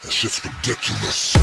That shit's ridiculous.